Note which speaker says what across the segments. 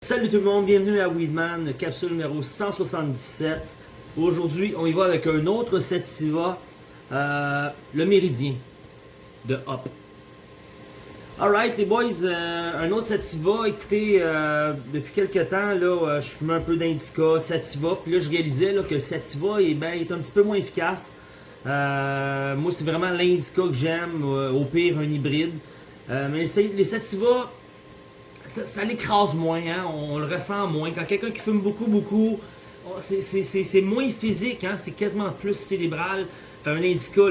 Speaker 1: Salut tout le monde, bienvenue à Weedman, capsule numéro 177. Aujourd'hui, on y va avec un autre Sativa, euh, le Méridien de Hop. Alright les boys, euh, un autre Sativa, écoutez, euh, depuis quelques temps, là, je fumais un peu d'Indica, Sativa, puis là je réalisais que le Sativa est, ben, est un petit peu moins efficace. moi c'est vraiment l'Indica que j'aime, au pire un hybride. mais les, les Sativa, ça, l'écrase moins, hein? on, le ressent moins. Quand quelqu'un qui fume beaucoup, beaucoup, oh, c'est moins physique, hein? c'est quasiment plus cérébral. Un indica,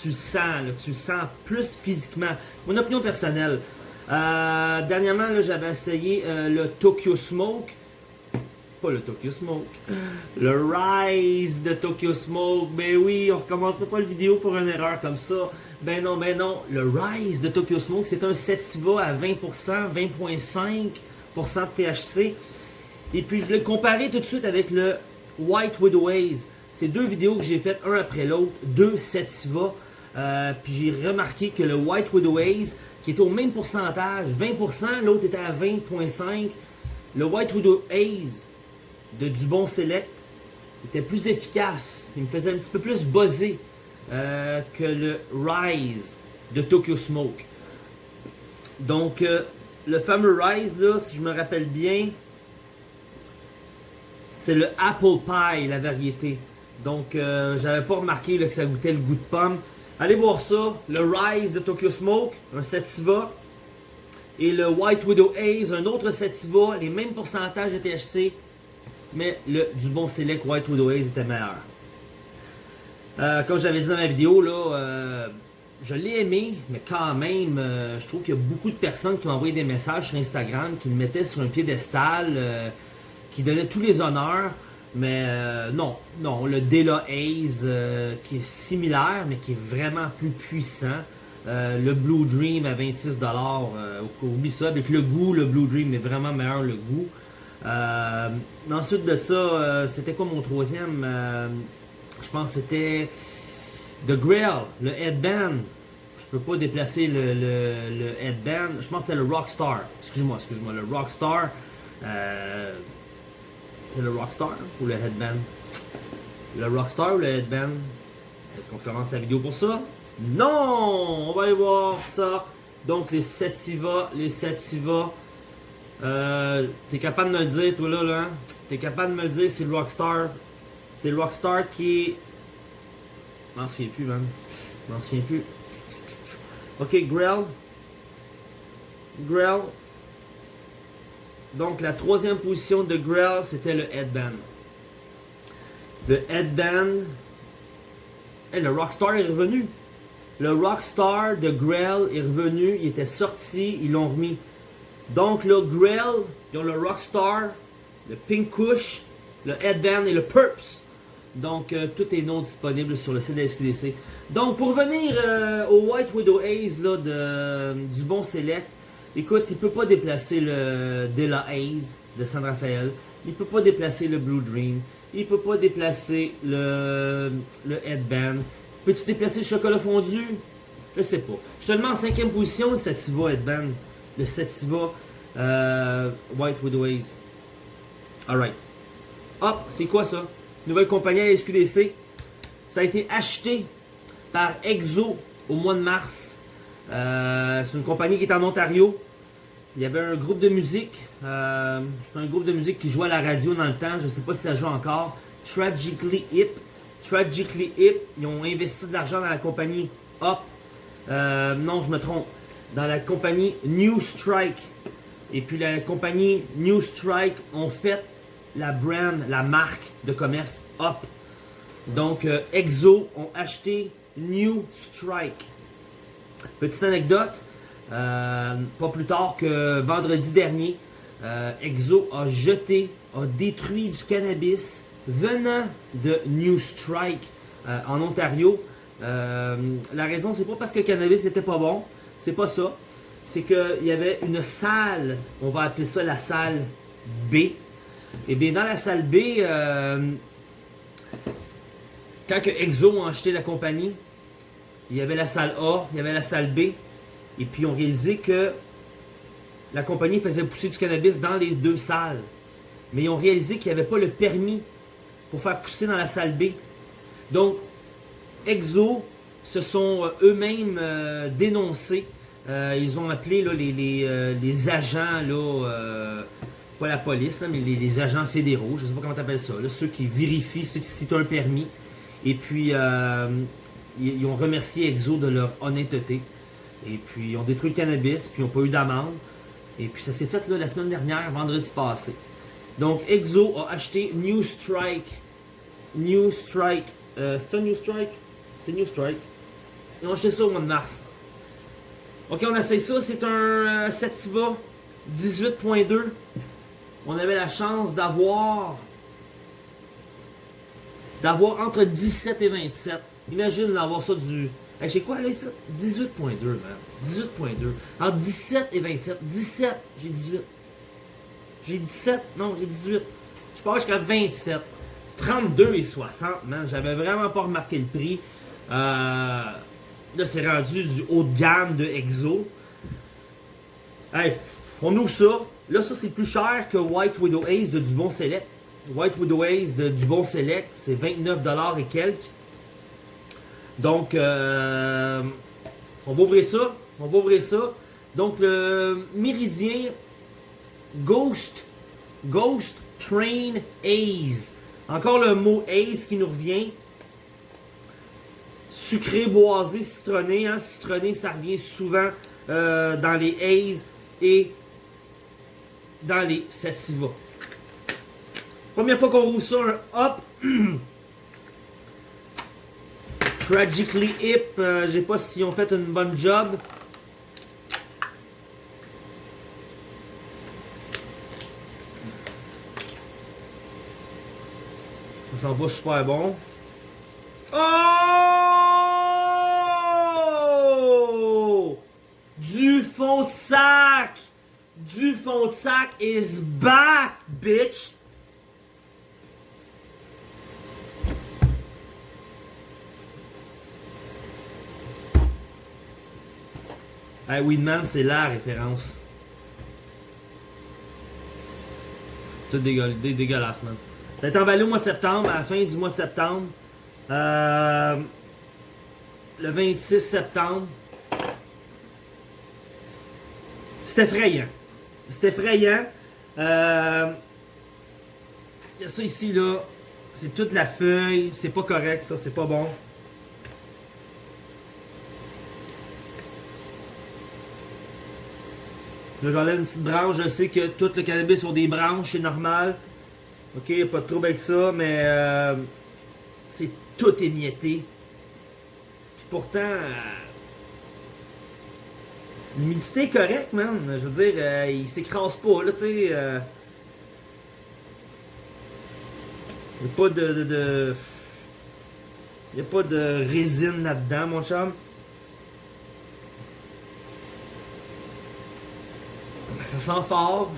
Speaker 1: tu, le sens, tu le sens plus physiquement. Mon opinion personnelle. Euh, dernièrement, j'avais essayé euh, le Tokyo Smoke. Pas le Tokyo Smoke. Le Rise de Tokyo Smoke. Ben oui, on recommence pas la vidéo pour une erreur comme ça. Ben non, ben non. Le Rise de Tokyo Smoke, c'est un sativa à 20%, 20.5% de THC. Et puis je l'ai comparé tout de suite avec le White Widow Haze. C'est deux vidéos que j'ai faites un après l'autre, deux sativa. Euh, puis j'ai remarqué que le White Widow Haze, qui était au même pourcentage, 20%, l'autre était à 20.5%. Le White Widow Haze de Dubon Select était plus efficace. Il me faisait un petit peu plus buzzer. Euh, que le Rise de Tokyo Smoke. Donc, euh, le fameux Rise, là, si je me rappelle bien, c'est le Apple Pie, la variété. Donc, euh, j'avais pas remarqué que ça goûtait le goût de pomme. Allez voir ça, le Rise de Tokyo Smoke, un Sativa. Et le White Widow Haze, un autre Sativa, les mêmes pourcentages de THC. Mais le du bon Select White Widow Haze était meilleur. Euh, comme j'avais dit dans ma vidéo, euh, je l'ai aimé, mais quand même, je trouve qu'il y a beaucoup de personnes qui ont envoyé des messages sur Instagram, qui le mettaient sur un piédestal, qui donnaient tous les honneurs. Mais non, non, le Dela Haze, qui est similaire, mais qui est vraiment plus puissant. le Blue Dream à 26$, oublie ça, avec le goût, le Blue Dream est vraiment meilleur, le goût. ensuite de ça, c'était quoi mon troisième? Je pense que c'était The Grill, le headband. Je peux pas déplacer le, le, headband. Je pense que c'était le Rockstar. Excuse-moi, excuse-moi. Le Rockstar. C'est le Rockstar ou le headband? Le Rockstar ou le headband? Est-ce qu'on commence la vidéo pour ça? Non! On va aller voir ça. Donc les Sativa, les Sativa. Euh, T'es capable de me le dire, toi là, là? Hein? T'es capable de me le dire si le Rockstar c'est le Rockstar qui est... Je m'en souviens plus, man. Je m'en souviens plus. Ok, Grell. Grell. Donc, la troisième position de Grell, c'était le headband. Le headband... et le Rockstar est revenu. Le Rockstar de Grell est revenu. Il était sorti. Ils l'ont remis. Donc, le Grell, ils ont le Rockstar, le Pink Kush, le Headband et le Purps. Donc, euh, tout est non disponible sur le site de SQDC. Donc, pour venir euh, au White Widow Haze là, du bon Select, écoute, il peut pas déplacer le Della Haze de San Rafael. Il peut pas déplacer le Blue Dream. Il peut pas déplacer le, Headband. Peux-tu déplacer le chocolat fondu? Je sais pas. Je te le mets en cinquième position, le Sativa Headband. Le Sativa euh, White. Alright. Hop, c'est quoi ça? nouvelle compagnie à la SQDC. Ça a été acheté par Exo au mois de mars. Euh, c'est une compagnie qui est en Ontario. Il y avait un groupe de musique. Euh, c'est un groupe de musique qui jouait à la radio dans le temps. Je ne sais pas si ça joue encore. Tragically Hip. Tragically Hip. Ils ont investi de l'argent dans la compagnie Hop. Euh, non, je me trompe. Dans la compagnie New Strike. Et puis la compagnie New Strike ont fait la brand, la marque de commerce Up. Donc, euh, Exo ont acheté New Strike. Petite anecdote, euh, pas plus tard que vendredi dernier, euh, Exo a jeté, a détruit du cannabis venant de New Strike en Ontario. la raison, c'est pas parce que le cannabis n'était pas bon, c'est pas ça. C'est qu'il y avait une salle, on va appeler ça la salle B, et eh bien, dans la salle B, euh, quand que Exo a acheté la compagnie, il y avait la salle A, il y avait la salle B, et puis on réalisé que la compagnie faisait pousser du cannabis dans les deux salles. Mais ils ont réalisé qu'il n'y avait pas le permis pour faire pousser dans la salle B. Donc, Exo se sont euh, eux-mêmes euh, dénoncés. Euh, ils ont appelé là, les, agents, là, pas la police, là, mais les, agents fédéraux, je ne sais pas comment tu appelles ça, là, ceux qui vérifient si tu as un permis. Et puis, ils, ils ont remercié Exo de leur honnêteté. Et puis, ont détruit le cannabis, puis ils n'ont pas eu d'amende. Et puis ça s'est fait là, la semaine dernière, vendredi passé. Donc Exo a acheté New Strike. New Strike. Euh, c'est New Strike? C'est New Strike. Ils ont acheté ça au mois de mars. Ok, on essaye ça. C'est un euh, Sativa 18.2. On avait la chance d'avoir d'avoir entre 17 et 27. Imagine d'avoir ça du j'ai quoi aller ça? 18.2, man. 18.2. Entre 17 et 27. 17, j'ai 18. J'ai 17, non, j'ai 18. Je pars jusqu'à 27. 32 et 60, man. J'avais vraiment pas remarqué le prix. Euh, là, c'est rendu du haut de gamme de Exo. On ouvre ça. Là, ça, c'est plus cher que White Widow Ace de Dubon Select. White Widow Ace de Dubon Select, c'est 29$ et quelques. Donc, euh, on va ouvrir ça. On va ouvrir ça. Donc, le Méridien Ghost, Ghost Train Haze. Encore le mot Haze qui nous revient. Sucré, boisé, citronné. Hein? Citronné, ça revient souvent euh, dans les Haze et dans les Sativa. Première fois qu'on roule ça, hop. Tragically Hip, euh, je sais pas si ont fait une bonne job. Ça sent pas super bon. Oh! Du fond sac! Du fond sac is back, bitch! Hey, Weedman, c'est la référence. Tout dégueulasse, man. Ça a été emballé au mois de septembre, à la fin du mois de septembre. Euh, le 26 septembre. C'est effrayant. C'est effrayant. Euh, il y a ça ici, là. C'est toute la feuille. C'est pas correct, ça. C'est pas bon. Là, j'enlève une petite branche. Je sais que tout le cannabis ont des branches, c'est normal. Ok, pas de trouble avec ça, mais euh, c'est tout émietté. Puis pourtant, euh, l'humidité est correcte, man. Je veux dire, euh, il s'écrase pas, là, tu sais. n'y a pas de, de, de... Il n'y a pas de résine là-dedans, mon chum. Ça sent fort.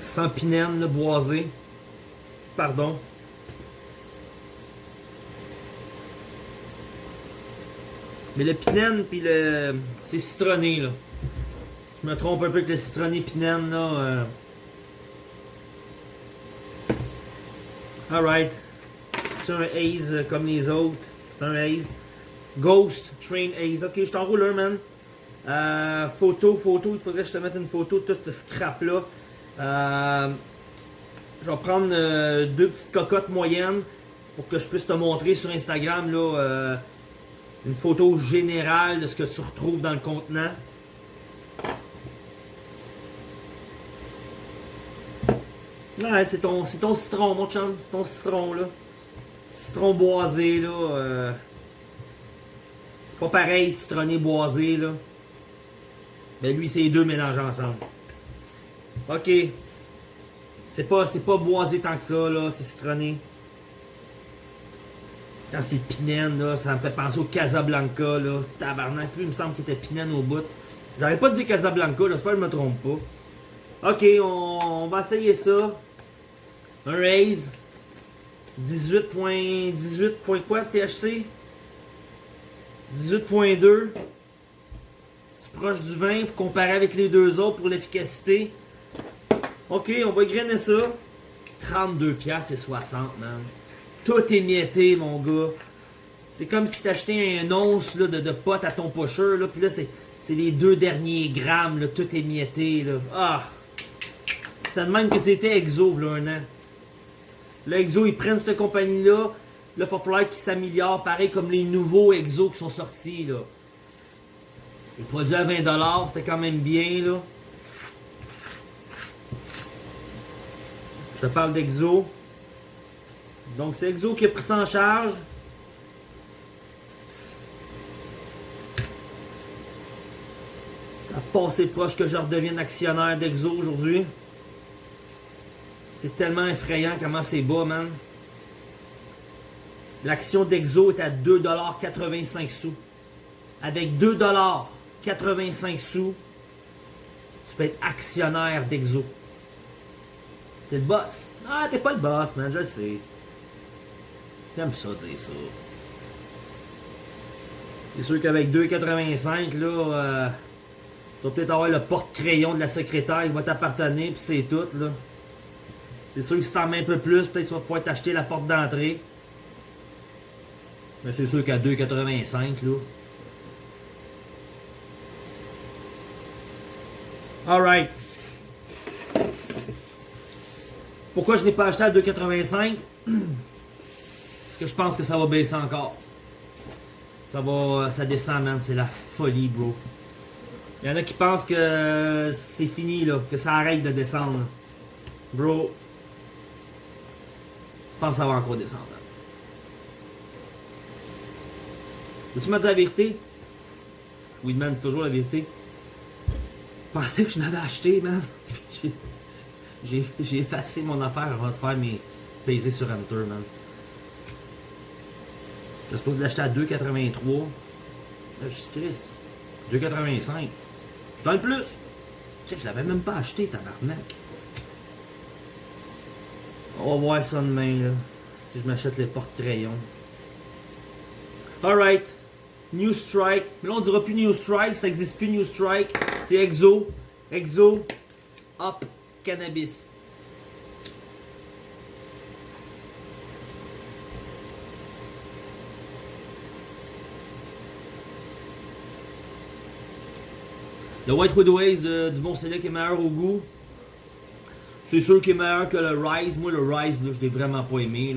Speaker 1: Ça sent pinène, le boisé. Pardon. Mais le pinène puis le... C'est citronné, là. Je me trompe un peu avec le citronné pinène, là. Euh... Alright. C'est un haze comme les autres. C'est un haze. Ghost Train Haze. Ok, je t'enroule un, man. Euh, photo, photo, il faudrait que je te mette une photo de tout ce scrap-là. Euh, je vais prendre euh, deux petites cocottes moyennes pour que je puisse te montrer sur Instagram là, une photo générale de ce que tu retrouves dans le contenant. C'est ton, ton citron, mon chum. C'est ton citron, là. Citron boisé, là. c'est pas pareil, citronné boisé, là. Ben lui, c'est les deux mélangés ensemble. Ok. C'est pas, pas boisé tant que ça, là. C'est citronné. Quand c'est pinène, là, ça me fait penser au Casablanca, là. Tabarnak, plus il me semble qu'il était pinène au bout. J'arrête pas de dire Casablanca, j'espère que je me trompe pas. Ok, on, va essayer ça. Un raise. 18 points, 18 points quoi THC? 18.2. Proche du 20 pour comparer avec les deux autres pour l'efficacité. Ok, on va grainer ça. 32 pièces et 60, man. Tout est mietté, mon gars. C'est comme si t'achetais un once de, de à ton pocheur, là, puis là, c'est, les deux derniers grammes, tout est mietté, là. Ah! C'est de même que c'était Exo, là, un an. Là, Exo, ils prennent cette compagnie-là, là, il va falloir qu'ils s'améliorent, pareil comme les nouveaux Exo qui sont sortis, là. Les produits à 20$, c'est quand même bien, là. Je parle d'Exo. Donc, c'est Exo qui a pris ça en charge. Ça passé proche que je redevienne actionnaire d'Exo aujourd'hui. C'est tellement effrayant comment c'est bas, man. L'action d'Exo est à 2,85$. Avec 2$, 85 sous, tu peux être actionnaire d'Exo. T'es le boss. Ah, t'es pas le boss, man, je le sais. J'aime ça dire ça. C'est sûr qu'avec 2,85, là, euh, tu vas peut-être avoir le porte-crayon de la secrétaire qui va t'appartenir, puis c'est tout, là. C'est sûr que si t'en mets un peu plus, peut-être tu vas pouvoir t'acheter la porte d'entrée. Mais c'est sûr qu'à 2,85, là, Alright. Pourquoi je n'ai pas acheté à 2,85? Parce que je pense que ça va baisser encore. Ça va, ça descend, man. C'est la folie, bro. Il y en a qui pensent que c'est fini, là. Que ça arrête de descendre. Bro. Je pense que ça va encore descendre. Veux-tu me dire la vérité? Oui, man, c'est toujours la vérité. Je pensais que je l'avais acheté, man. J'ai- effacé mon affaire avant de faire mes peser sur Enter, man. J'étais supposé l'acheter à 2,83. Là, je suis Chris. 2,85. Dans le plus. Sais, je l'avais même pas acheté, tabarnak. On va voir ça demain, là. Si je m'achète les porte-crayons. Alright. New Strike. Mais là, on dira plus New Strike. Ça existe plus New Strike. C'est Exo. Exo. Up. Cannabis. Le White Widoways de- du bon select est meilleur au goût. C'est sûr qu'il est meilleur que le Rise. Moi, le Rise, là, je l'ai vraiment pas aimé.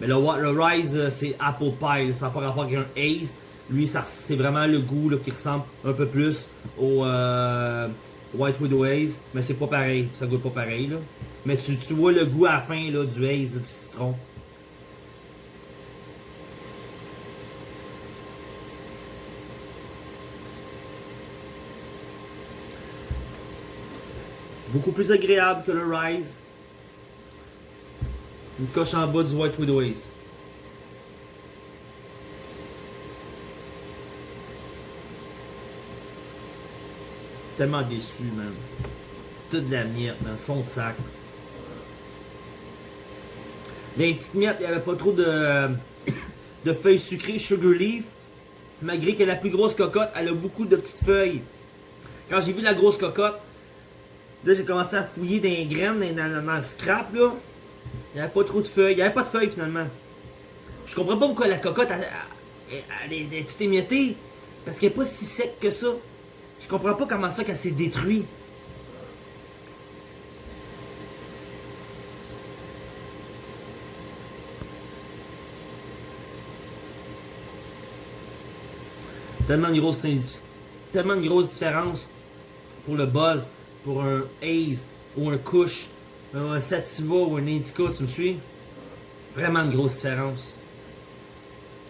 Speaker 1: Mais le, Rise, euh, c'est Apple Pie. Ça n'a pas rapport avec un Haze. Lui, c'est vraiment le goût qui ressemble un peu plus au euh, White Widow Haze. Mais c'est pas pareil. Ça goûte pas pareil. Mais tu, vois le goût à la fin du là, du citron. Beaucoup plus agréable que le Rise. Une coche en bas du White Widow. Tellement déçu, man. Toute la miette, man. Fond de sac. Les petites miettes, il n'y avait pas trop de, de feuilles sucrées Sugar Leaf. Malgré que la plus grosse cocotte, elle a beaucoup de petites feuilles. Quand j'ai vu la grosse cocotte, là j'ai commencé à fouiller les graines, dans le scrap, là. Il n'y avait pas trop de feuilles. Il n'y avait pas de feuilles finalement. Je comprends pas pourquoi la cocotte, elle, est, tout émiettée. Parce qu'elle est pas si sec que ça. Je comprends pas comment ça qu'elle s'est détruite. Tellement de grosse, tellement de grosse différence pour le buzz, pour un haze ou un kush, un sativa ou un indica, tu me suis? Vraiment une grosse différence.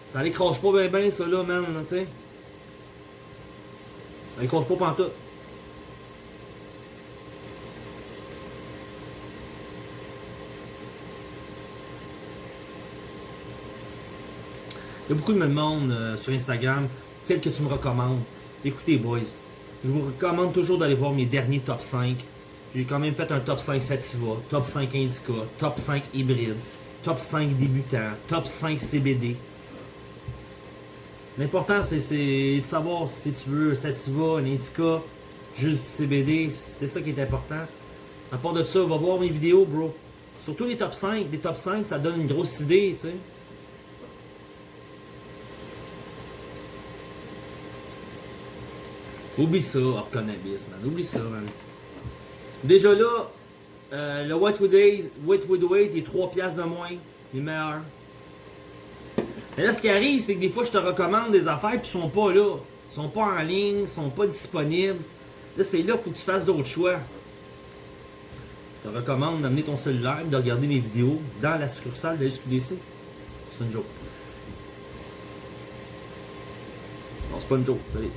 Speaker 1: Ça l'écrase pas bien bien ça là, man, tu sais. Ça l'écrase pas pantoute. Il y a beaucoup de me demandent euh, sur Instagram quel que tu me recommandes. Écoutez, boys, je vous recommande toujours d'aller voir mes derniers top 5. J'ai quand même fait un top 5 Sativa, top 5 Indica, top 5 hybride. top 5 débutants, top 5 CBD. L'important, c'est de savoir si tu veux Sativa, un indica, juste du CBD. C'est ça qui est important. À part de ça, va voir mes vidéos, bro. Surtout les top 5. Les top 5, ça donne une grosse idée, tu sais. Oublie ça, hors cannabis, man. Oublie ça, man. Déjà là, euh, le Whitewood Ways, Ways, il est 3 piastres de moins. Il est meilleur. Mais là, ce qui arrive, c'est que des fois, je te recommande des affaires, puis ils sont pas là. Ils sont pas en ligne, ils sont pas disponibles. Là, c'est là qu'il faut que tu fasses d'autres choix. Je te recommande d'amener ton cellulaire et de regarder mes vidéos dans la succursale de SQDC. C'est une joke. Non, c'est pas une joke. Allez.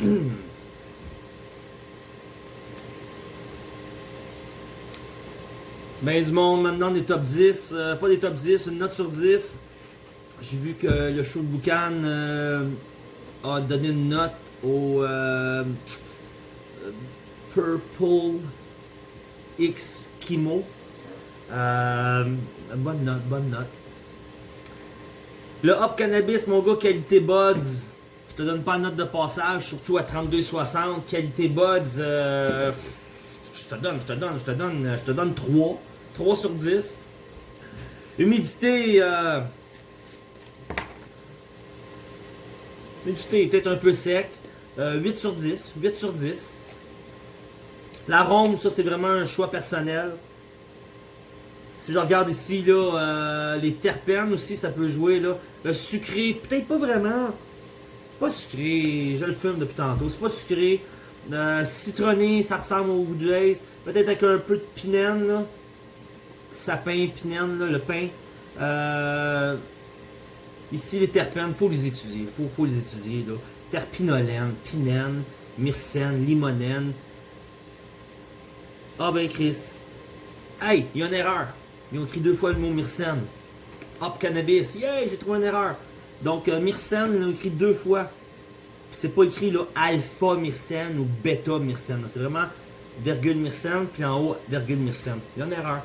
Speaker 1: Ben du monde maintenant des top 10, euh, pas des top 10, une note sur 10. J'ai vu que le show de Boucan euh, a donné une note au euh, Purple X Kimo. bonne note, bonne note. Le Hop Cannabis, mon gars, qualité Buds. Te donne pas une note de passage, surtout à 32,60. Qualité Buds, je te donne, je te donne, je te donne, je te donne 3. 3 sur 10. Humidité, euh, humidité peut-être un peu sec. 8 euh, sur 10. 8 sur 10. L'arôme, ça c'est vraiment un choix personnel. Si je regarde ici, là, euh, les terpènes aussi, ça peut jouer. Là. Le sucré, peut-être pas vraiment. Pas sucré, je le fume depuis tantôt. C'est pas sucré. citronné, ça ressemble au Woodlace. Peut-être avec un peu de pinène. Là sapin, pinène, le pain. Euh, ici, les terpènes, faut les étudier. Il faut, les étudier. Là. Terpinolène, pinène, myrcène, limonène. Ah ben Chris. Hey, il y a une erreur. Ils ont écrit deux fois le mot myrcène. Hop cannabis. Yeah, j'ai trouvé une erreur. Donc euh, myrcène, ils l'ont écrit deux fois. C'est pas écrit là alpha myrcène ou bêta myrcène. C'est vraiment virgule myrcène, puis en haut virgule myrcène. Il y a une erreur.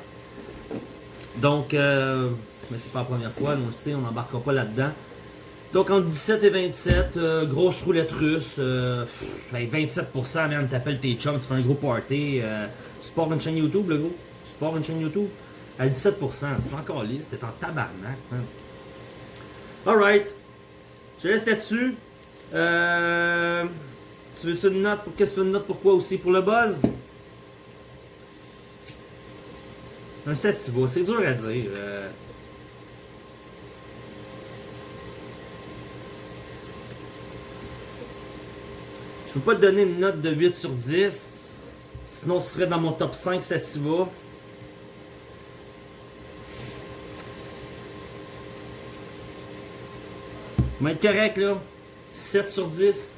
Speaker 1: Donc, euh, mais c'est pas la première fois, on le sait, on n'embarquera pas là-dedans. Donc, entre 17 et 27, euh, grosse roulette russe, euh, 27%, man, t'appelles tes chums, tu fais un gros party. Euh, support une chaîne YouTube, le gros? Support une chaîne YouTube? À 17%, c'est encore lisse, t'es en tabarnak. Alright. Je laisse là-dessus. Euh, tu veux une note? Qu'est-ce que tu veux une note? Pourquoi aussi? Pour le buzz? Un Sativa, c'est dur à dire. Euh... Je peux pas te donner une note de 8 sur 10. Sinon, tu serais dans mon top 5 Sativa. Mais correct là. 7 sur 10.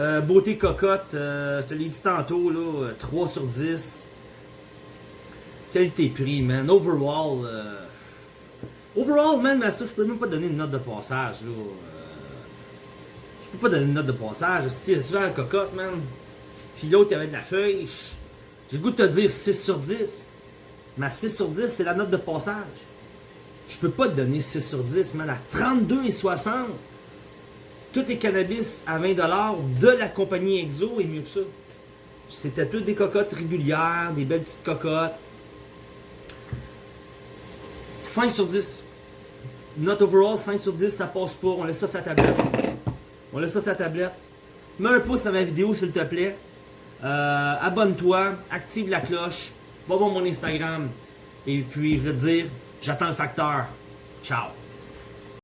Speaker 1: Euh, beauté cocotte, euh, je te l'ai dit tantôt là, 3 sur 10. Qualité-prix, man. Overall, euh... Overall, man, mais ça, je peux même pas donner une note de passage, là. Euh... Je peux pas donner une note de passage. Si tu la cocotte, man. Puis l'autre, il y avait de la feuille. J'ai le goût de te dire 6 sur 10. Mais 6 sur 10, c'est la note de passage. Je peux pas te donner 6 sur 10, man. À 32 et 60, tout est cannabis à 20$ de la compagnie Exo et mieux que ça. C'était tout des cocottes régulières, des belles petites cocottes. 5 sur 10. Not overall, 5 sur 10, ça passe pas. On laisse ça la tablette. On laisse ça sur la tablette. Mets un pouce à ma vidéo, s'il te plaît. Euh, Abonne-toi, active la cloche. Va voir mon Instagram. Et puis, je vais te dire, j'attends le facteur. Ciao.